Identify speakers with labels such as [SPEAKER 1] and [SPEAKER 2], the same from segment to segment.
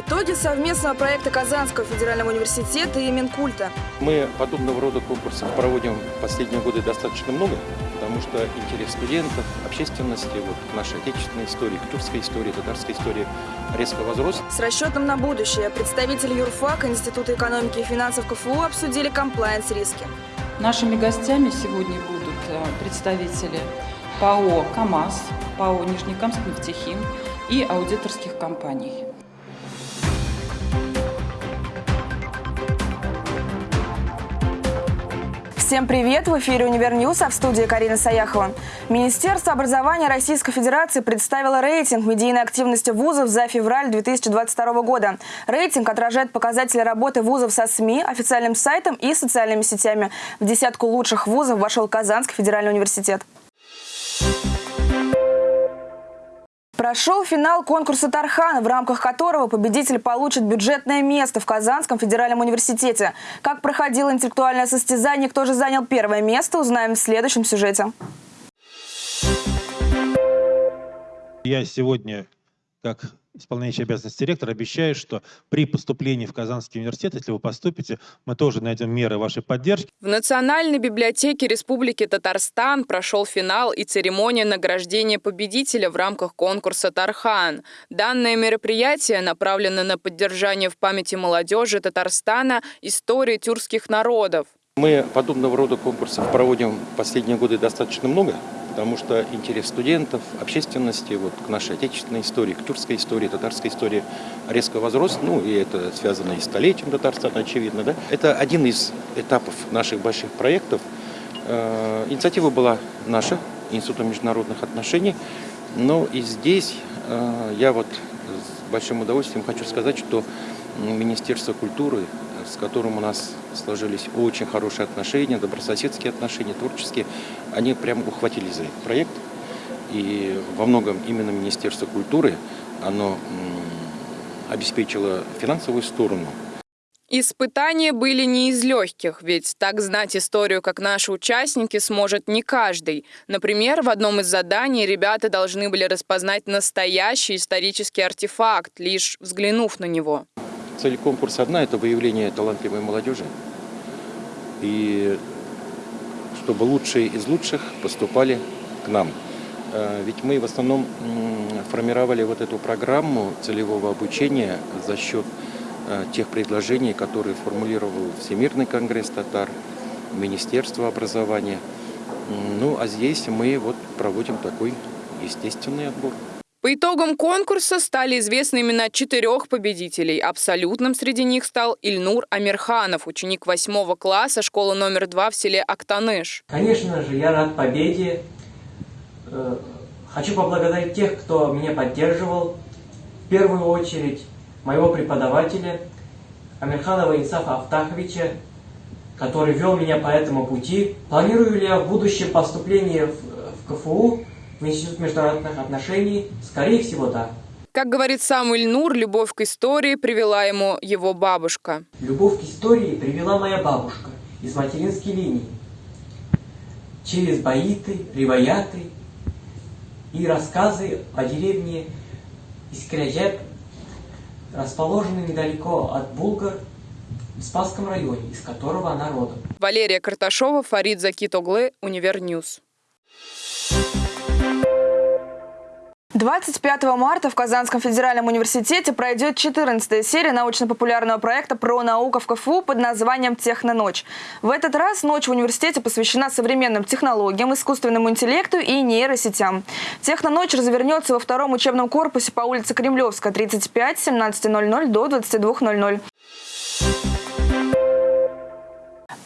[SPEAKER 1] Итоги совместного проекта Казанского федерального университета и Минкульта.
[SPEAKER 2] Мы подобного рода конкурсов проводим в последние годы достаточно много, потому что интерес студентов, общественности вот, нашей отечественной истории, тюркской истории, татарской истории резко возрос.
[SPEAKER 1] С расчетом на будущее представители юрфака Института экономики и финансов КФУ обсудили комплайенс-риски.
[SPEAKER 3] Нашими гостями сегодня будут э, представители ПАО «КамАЗ», ПАО «Нижнекамск нефтехим» и аудиторских компаний.
[SPEAKER 1] Всем привет! В эфире «UniverNews», а в студии Карина Саяхова. Министерство образования Российской Федерации представило рейтинг медийной активности вузов за февраль 2022 года. Рейтинг отражает показатели работы вузов со СМИ, официальным сайтом и социальными сетями. В десятку лучших вузов вошел Казанский федеральный университет. Прошел финал конкурса Тархан, в рамках которого победитель получит бюджетное место в Казанском федеральном университете. Как проходило интеллектуальное состязание, кто же занял первое место, узнаем в следующем сюжете.
[SPEAKER 4] Я сегодня, как исполняющий обязанности директора, обещаю, что при поступлении в Казанский университет, если вы поступите, мы тоже найдем меры вашей поддержки.
[SPEAKER 5] В Национальной библиотеке Республики Татарстан прошел финал и церемония награждения победителя в рамках конкурса «Тархан». Данное мероприятие направлено на поддержание в памяти молодежи Татарстана истории тюркских народов.
[SPEAKER 2] Мы подобного рода конкурсов проводим в последние годы достаточно много потому что интерес студентов, общественности вот, к нашей отечественной истории, к тюркской истории, татарской истории резко возрос. Ну, и это связано и с столетием Татарстана, очевидно. Да? Это один из этапов наших больших проектов. Э, инициатива была наша, Института международных отношений. Но и здесь э, я вот с большим удовольствием хочу сказать, что Министерство культуры с которым у нас сложились очень хорошие отношения, добрососедские отношения, творческие, они прям ухватились за этот проект. И во многом именно Министерство культуры, оно обеспечило финансовую сторону
[SPEAKER 5] Испытания были не из легких, ведь так знать историю, как наши участники, сможет не каждый. Например, в одном из заданий ребята должны были распознать настоящий исторический артефакт, лишь взглянув на него.
[SPEAKER 2] Цель конкурса одна – это выявление талантливой молодежи. И чтобы лучшие из лучших поступали к нам. Э, ведь мы в основном формировали вот эту программу целевого обучения за счет э, тех предложений, которые формулировал Всемирный конгресс татар, Министерство образования. Ну, а здесь мы вот проводим такой естественный отбор.
[SPEAKER 5] По итогам конкурса стали известны имена четырех победителей. Абсолютным среди них стал Ильнур Амирханов, ученик восьмого класса школы номер два в селе Актаныш.
[SPEAKER 6] Конечно же, я рад победе. Э, хочу поблагодарить тех, кто меня поддерживал. В первую очередь моего преподавателя Амирханова Инсафа Автаховича, который вел меня по этому пути. Планирую ли я в будущем поступление в КФУ? В Институт международных отношений? Скорее всего, да.
[SPEAKER 5] Как говорит сам Ильнур, любовь к истории привела ему его бабушка.
[SPEAKER 6] Любовь к истории привела моя бабушка из материнской линии. Через баиты, риваяты и рассказы о деревне Искряджеп, расположенной недалеко от Булгар, в Спасском районе, из которого она родом.
[SPEAKER 5] Валерия Карташова, Фарид Закитоглы, UniverNews.
[SPEAKER 1] 25 марта в Казанском федеральном университете пройдет 14 серия научно-популярного проекта про науку в КФУ под названием «Техноночь». В этот раз ночь в университете посвящена современным технологиям, искусственному интеллекту и нейросетям. «Техноночь» развернется во втором учебном корпусе по улице Кремлевская, 35, 17.00 до 22.00.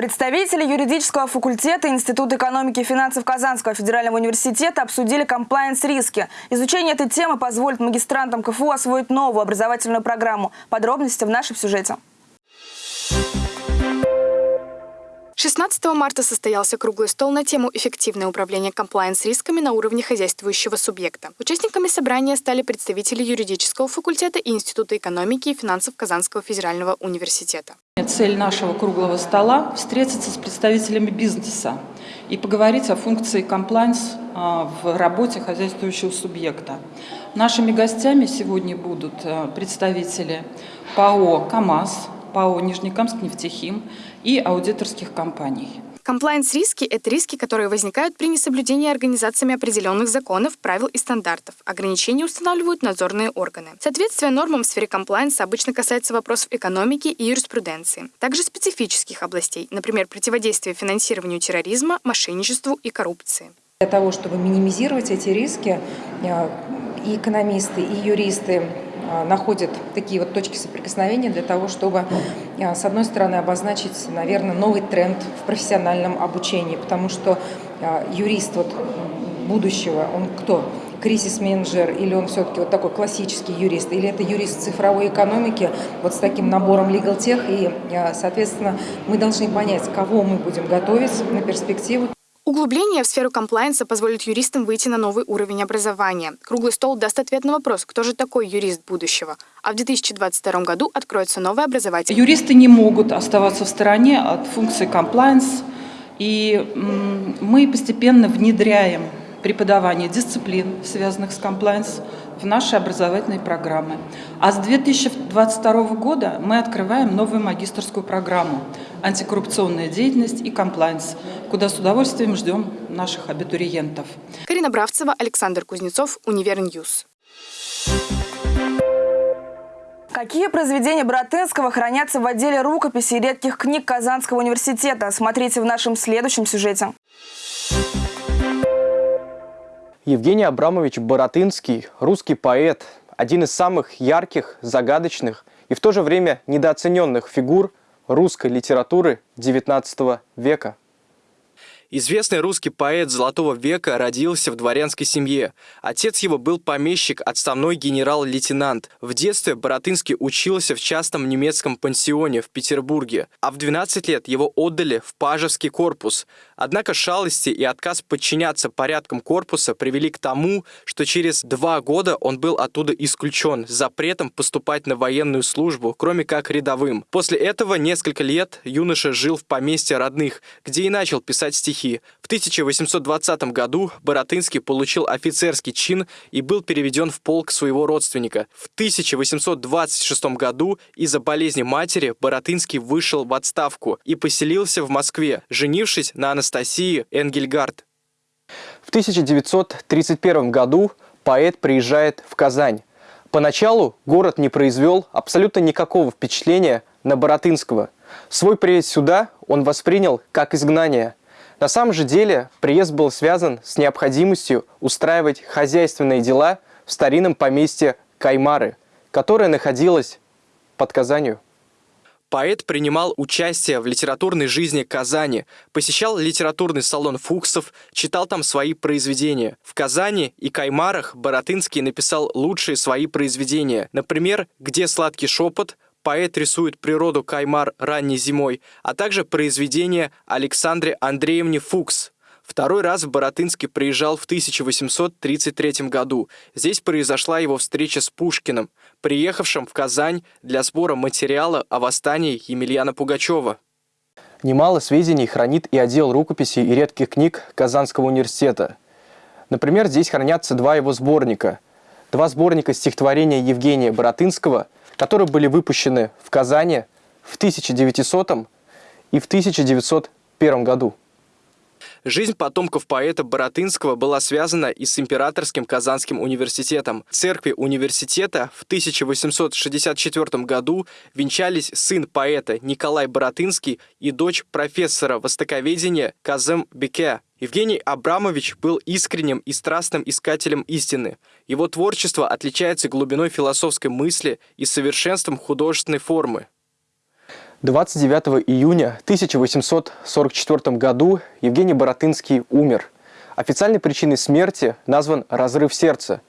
[SPEAKER 1] Представители юридического факультета Института экономики и финансов Казанского федерального университета обсудили комплайенс-риски. Изучение этой темы позволит магистрантам КФУ освоить новую образовательную программу. Подробности в нашем сюжете.
[SPEAKER 7] 16 марта состоялся круглый стол на тему «Эффективное управление комплайенс-рисками на уровне хозяйствующего субъекта». Участниками собрания стали представители юридического факультета и Института экономики и финансов Казанского федерального университета.
[SPEAKER 3] Цель нашего круглого стола – встретиться с представителями бизнеса и поговорить о функции комплайнс а, в работе хозяйствующего субъекта. Нашими гостями сегодня будут э, представители ПАО «КамАЗ», ПАО «Нижнекамск нефтехим» и аудиторских компаний.
[SPEAKER 7] Комплайенс-риски – это риски, которые возникают при несоблюдении организациями определенных законов, правил и стандартов. Ограничения устанавливают надзорные органы. Соответствие нормам в сфере комплайенса обычно касается вопросов экономики и юриспруденции. Также специфических областей, например, противодействия финансированию терроризма, мошенничеству и коррупции.
[SPEAKER 8] Для того, чтобы минимизировать эти риски, э, и экономисты, и юристы находят такие вот точки соприкосновения для того, чтобы, э, с одной стороны, обозначить, наверное, новый тренд в профессиональном обучении, потому что юрист вот будущего, он кто? кризис-менеджер, или он все-таки вот такой классический юрист, или это юрист цифровой экономики, вот с таким набором legal tech, и, соответственно, мы должны понять, кого мы будем готовить на перспективу.
[SPEAKER 7] Углубление в сферу комплайенса позволит юристам выйти на новый уровень образования. Круглый стол даст ответ на вопрос, кто же такой юрист будущего. А в 2022 году откроется новое образовательное.
[SPEAKER 3] Юристы не могут оставаться в стороне от функции комплайенс, и мы постепенно внедряем преподавание дисциплин, связанных с комплайенс, в наши образовательные программы. А с 2022 года мы открываем новую магистрскую программу «Антикоррупционная деятельность и комплайенс», куда с удовольствием ждем наших абитуриентов.
[SPEAKER 7] Карина Бравцева, Александр Кузнецов, UniverNews.
[SPEAKER 1] Какие произведения Боратынского хранятся в отделе рукописи и редких книг Казанского университета? Смотрите в нашем следующем сюжете.
[SPEAKER 9] Евгений Абрамович Боратынский – русский поэт, один из самых ярких, загадочных и в то же время недооцененных фигур русской литературы XIX века.
[SPEAKER 10] Известный русский поэт Золотого века родился в дворянской семье. Отец его был помещик, отставной генерал-лейтенант. В детстве Боротынский учился в частном немецком пансионе в Петербурге, а в 12 лет его отдали в Пажевский корпус. Однако шалости и отказ подчиняться порядкам корпуса привели к тому, что через два года он был оттуда исключен запретом поступать на военную службу, кроме как рядовым. После этого несколько лет юноша жил в поместье родных, где и начал писать стихи. В 1820 году Боротынский получил офицерский чин и был переведен в полк своего родственника. В 1826 году из-за болезни матери Боротынский вышел в отставку и поселился в Москве, женившись на Анастасии Энгельгард.
[SPEAKER 9] В 1931 году поэт приезжает в Казань. Поначалу город не произвел абсолютно никакого впечатления на Боротынского. Свой приезд сюда он воспринял как изгнание – на самом же деле приезд был связан с необходимостью устраивать хозяйственные дела в старинном поместье Каймары, которое находилось под Казанью.
[SPEAKER 10] Поэт принимал участие в литературной жизни Казани, посещал литературный салон Фуксов, читал там свои произведения. В Казани и Каймарах Боротынский написал лучшие свои произведения. Например, «Где сладкий шепот», поэт рисует природу Каймар ранней зимой, а также произведение Александре Андреевне Фукс. Второй раз в Боротынске приезжал в 1833 году. Здесь произошла его встреча с Пушкиным, приехавшим в Казань для сбора материала о восстании Емельяна Пугачева.
[SPEAKER 9] Немало сведений хранит и отдел рукописей и редких книг Казанского университета. Например, здесь хранятся два его сборника. Два сборника стихотворения Евгения Боротынского – которые были выпущены в Казани в 1900 и в 1901 году.
[SPEAKER 10] Жизнь потомков поэта Боротынского была связана и с Императорским Казанским университетом. В церкви университета в 1864 году венчались сын поэта Николай Боротынский и дочь профессора востоковедения Казем Беке. Евгений Абрамович был искренним и страстным искателем истины. Его творчество отличается глубиной философской мысли и совершенством художественной формы.
[SPEAKER 9] 29 июня 1844 году Евгений Боратынский умер. Официальной причиной смерти назван разрыв сердца.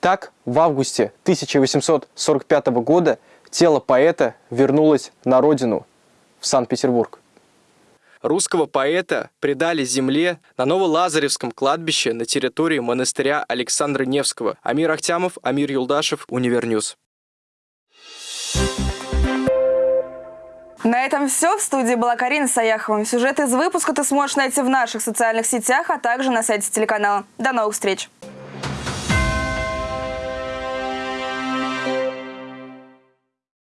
[SPEAKER 9] Так, в августе 1845 года тело поэта вернулось на родину, в Санкт-Петербург.
[SPEAKER 10] Русского поэта предали земле на Новолазаревском кладбище на территории монастыря Александра Невского. Амир Ахтямов, Амир Юлдашев, UniverNews.
[SPEAKER 1] На этом все. В студии была Карина Саяхова. Сюжет из выпуска ты сможешь найти в наших социальных сетях, а также на сайте телеканала. До новых встреч!